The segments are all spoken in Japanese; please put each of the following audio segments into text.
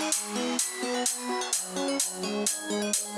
Thank you.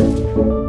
Música